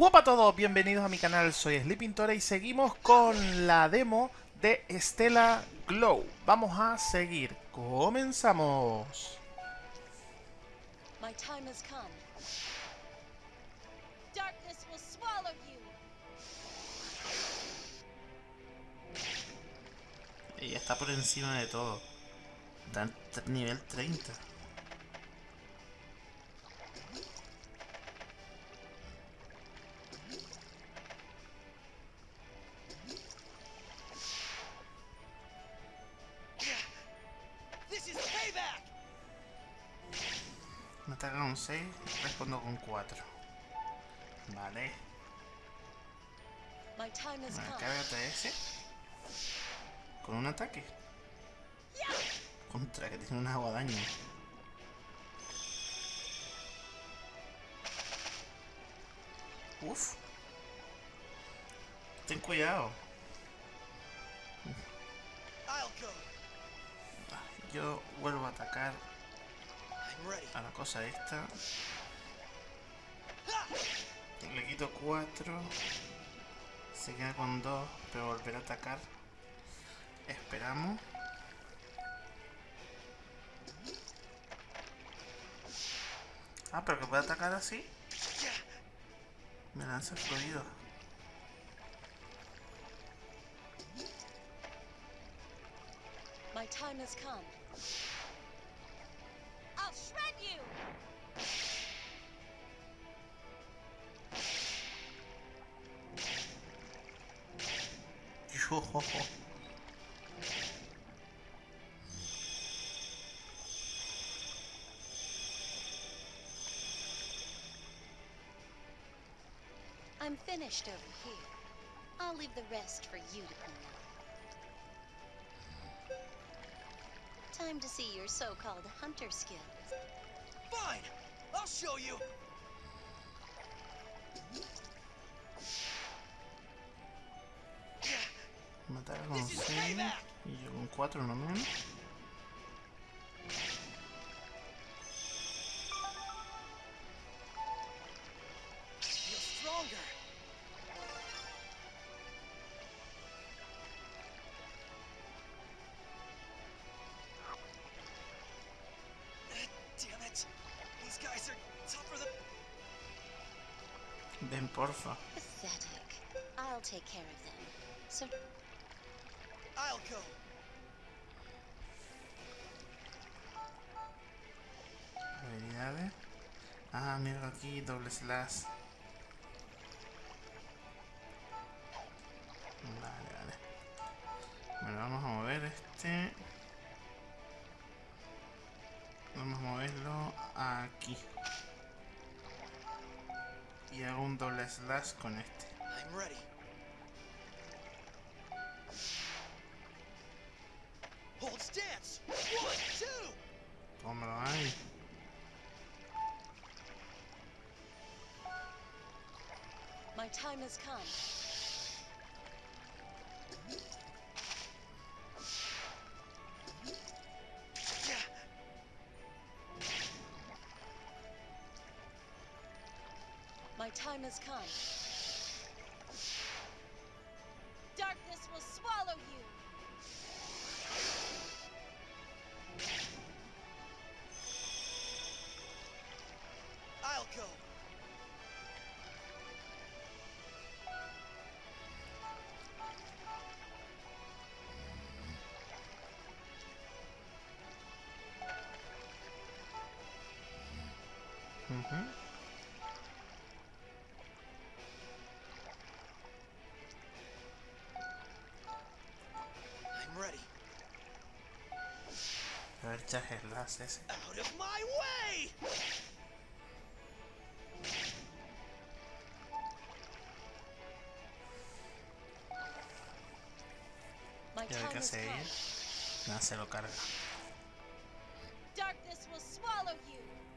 Hola a todos, bienvenidos a mi canal, soy Sleepintora y seguimos con la demo de Stella Glow. Vamos a seguir, comenzamos. My time has come. Darkness will swallow you. Ella está por encima de todo. Está en t- nivel 30. Ataca con 6, respondo con 4. Vale. Cárgate ese. Con un ataque. Contra, que tiene una guadaña. Uf. Ten cuidado. Go. Yo vuelvo a atacar. A la cosa esta. Le quito 4. Se queda con 2, pero volverá a atacar. Esperamos. Ah, pero que puede atacar así. Me lanza fluido. My time has come. I'm finished over here. I'll leave the rest for you to clean up. Time to see your so-called hunter skills. Fine! I'll show you! Me ataca con This is 6 payback. y yo con 4 no menos. Feel stronger! Eh, Damn it! These guys are tougher than. Ven, porfa. Pathetic. I'll take care of them. So I'll go. Habilidades. Ah, mira aquí, doble slash. Vale, vale. Bueno, vamos a mover este. Vamos a moverlo aquí. Y hago un doble slash con este. I'm ready. Has come. My time has come. Ujú. I'm ready. A ver, ya es ese. Out of my way! My Y a ver time qué hace ella. Nada, se lo carga. Darkness will swallow you.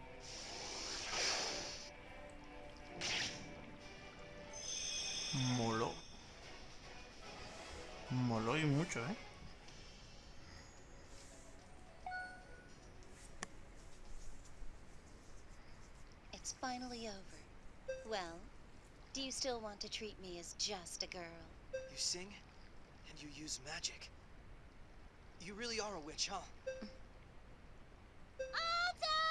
Moló. Moló y mucho, ¿eh? It's finally over. Well, Do you still want to treat me as just a girl? You sing, and you use magic. You really are a witch, huh? Alto!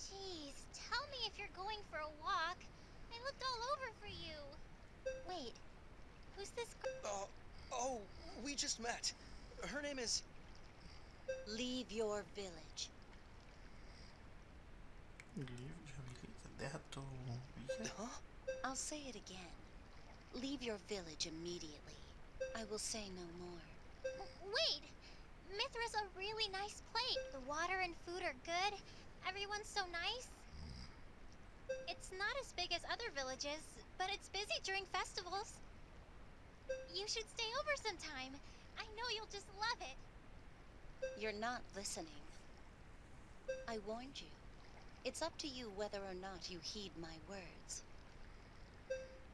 Jeez, tell me if you're going for a walk. I looked all over for you. Wait, who's this girl? Uh, oh, we just met. Her name is. Leave your village. Deja tu villa. Huh? I'll say it again. Leave your village immediately. I will say no more. Wait! Mithra's a really nice place. The water and food are good. Everyone's so nice. It's not as big as other villages, but it's busy during festivals. You should stay over sometime. I know you'll just love it. You're not listening. I warned you. It's up to you whether or not you heed my words.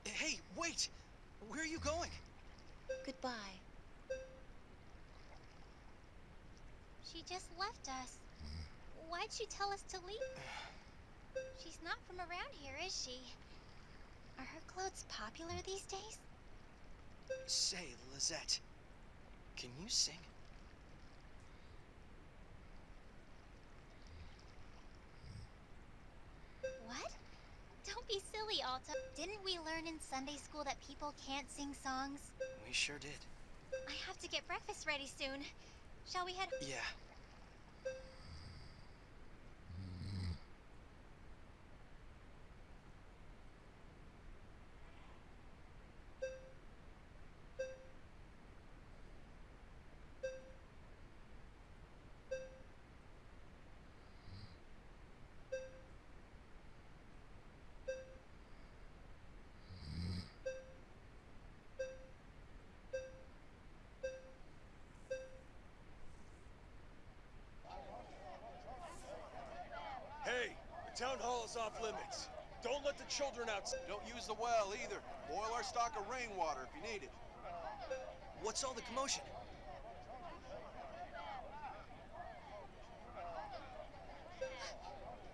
Hey, wait! Where are you going? Goodbye. She just left us. Why'd she tell us to leave? She's not from around here, is she? Are her clothes popular these days? Say, Lisette, can you sing? What? Don't be silly, Alto. Didn't we learn in Sunday school that people can't sing songs? We sure did. I have to get breakfast ready soon. Shall we head? Yeah. Hey, the town hall is off limits. Don't let the children out. Don't use the well either. Boil our stock of rainwater if you need it. What's all the commotion?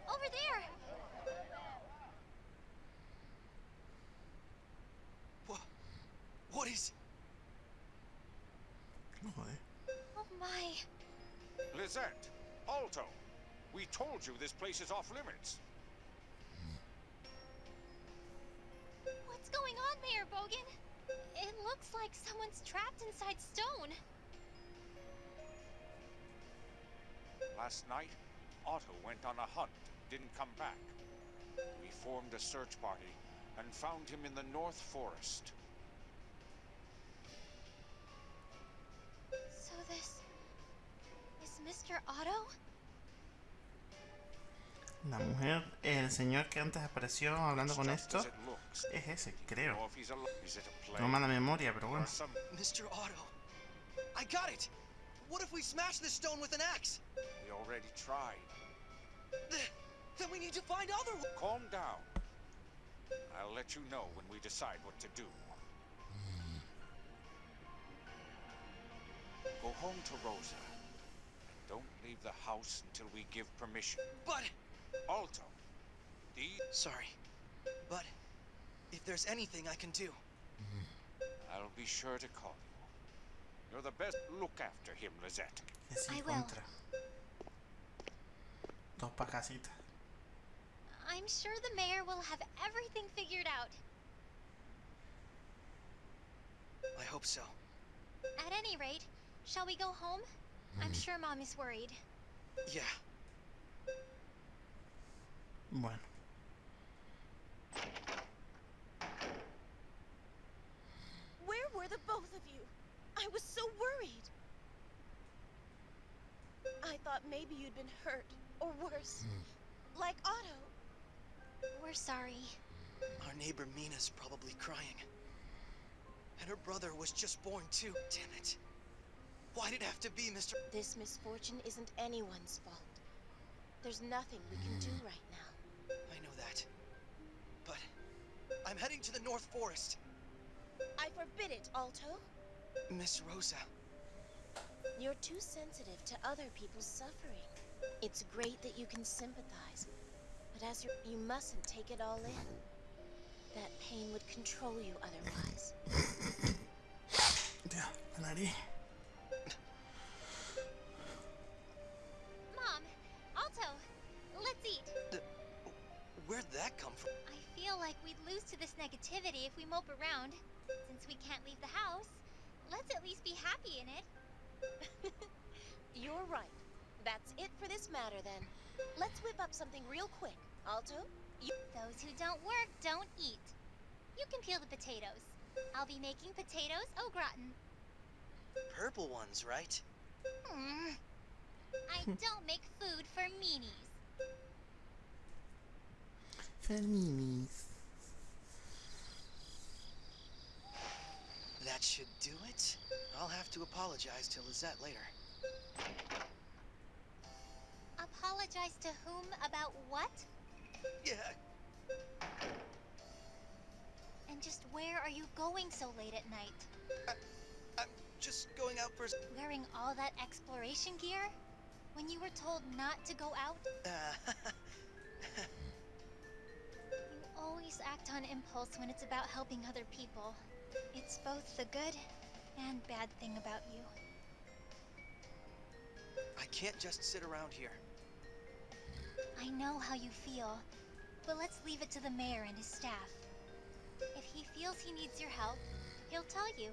Over there! What? What is. No joder. Oh my. Lisette, Alto, we told you this place is off limits. Mayor Bogan? It looks like someone's trapped inside stone. Last night, Otto went on a hunt, didn't come back. We formed a search party and found him in the North Forest. So this is Mr. Otto? La mujer, el señor que antes apareció hablando con esto, as it looks. Es ese, creo. if he's alive. Is it a play? Tengo mala memoria, pero bueno. Mr. Otto. I got it! What if we smash this stone with an axe? We already tried. Th- Then we need to find other. wa- Calm down. I'll let you know when we decide what to do. Go home to Rosa. Don't leave the house until we give permission. But. Alto, the Sorry. But. If there's anything I can do. Mm-hmm. I'll be sure to call you. You're the best. Look after him, Lisette. Que sí, I will. contra. Dos pa' casita. I'm sure the mayor will have everything figured out. I hope so. At any rate, shall we go home? I'm mm-hmm. sure mom is worried. Yeah. Bueno. Where were the both of you? I was so worried. I thought maybe you'd been hurt, or worse. Hmm. Like Otto. We're sorry. Our neighbor Mina's probably crying. And her brother was just born too. Damn it. Why'd it have to be Mr. This misfortune isn't anyone's fault. There's nothing we can do hmm. right now. I know that. But. I'm heading to the North Forest. I forbid it, Alto. Miss Rosa. You're too sensitive to other people's suffering. It's great that you can sympathize, but as you you mustn't take it all in. That pain would control you otherwise. La nariz. Mom, Alto, let's eat. Where'd that come from? I feel like we'd lose to this negativity if we mope around. Since we can't leave the house, let's at least be happy in it. You're right. That's it for this matter then. Let's whip up something real quick. Alto, you. Those who don't work don't eat. You can peel the potatoes. I'll be making potatoes au gratin. Purple ones, right? Hmm. I don't make food for meanies. Feminis. That should do it. I'll have to apologize to Lisette later. Apologize to whom about what? Yeah, And just where are you going so late at night? I'm just going out for. Wearing all that exploration gear? When you were told not to go out? Uh, You always act on impulse when it's about helping other people. It's both the good and bad thing about you. I can't just sit around here. I know how you feel, but let's leave it to the mayor and his staff. If he feels he needs your help, he'll tell you.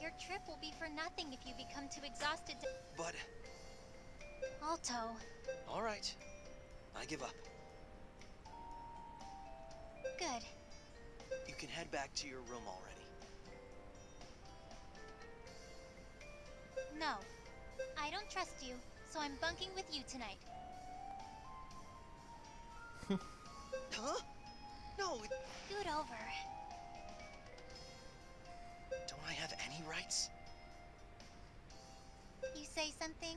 Your trip will be for nothing if you become too exhausted to. But, Alto, alright. I give up. good. You can head back to your room already. No, I don't trust you, so I'm bunking with you tonight. Huh? No, it- Scoot over. don't I have any rights? You say something?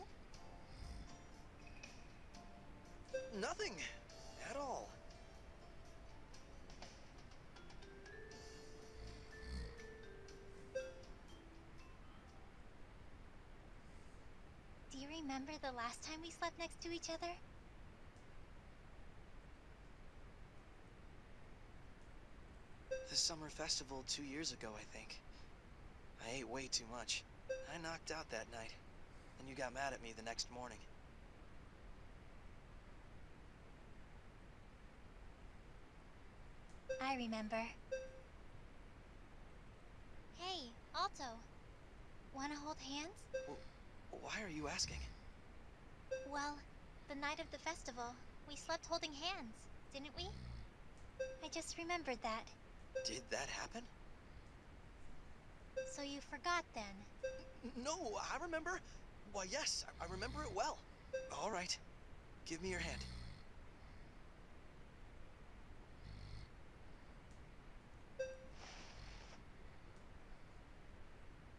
Nothing. At all. Remember the last time we slept next to each other? The summer festival two years ago, I think. I ate way too much. I knocked out that night. And you got mad at me the next morning. I remember. Hey, Alto. Wanna hold hands? Why are you asking? Well, the night of the festival, we slept holding hands, didn't we? I just remembered that. Did that happen? So you forgot then. No, I remember. Why, yes, I, I remember it well. All right. Give me your hand.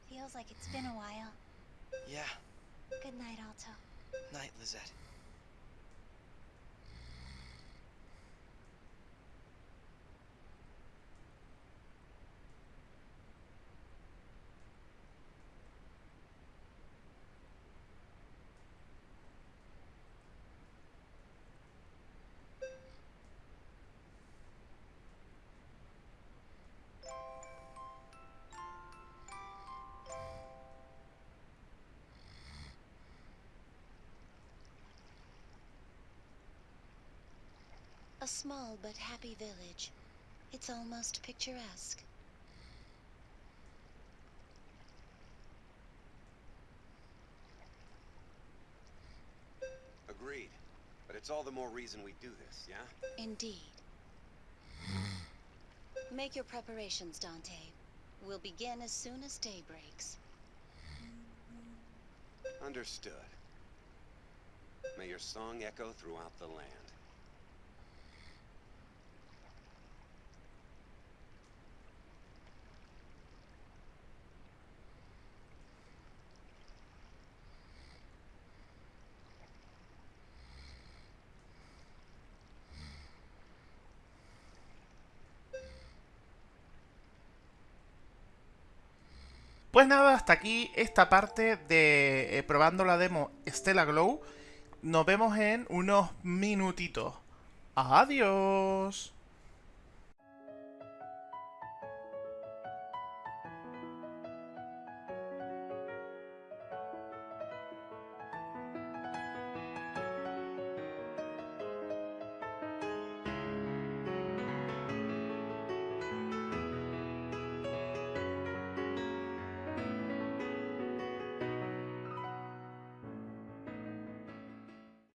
Feels like it's been a while. Yeah. Good night, Alto. Night, Lisette. A small but happy village. It's almost picturesque. Agreed. But it's all the more reason we do this, yeah? Indeed. Make your preparations, Dante. We'll begin as soon as day breaks. Understood. May your song echo throughout the land. Pues nada, hasta aquí esta parte de eh, probando la demo Stella Glow. Nos vemos en unos minutitos. Adiós.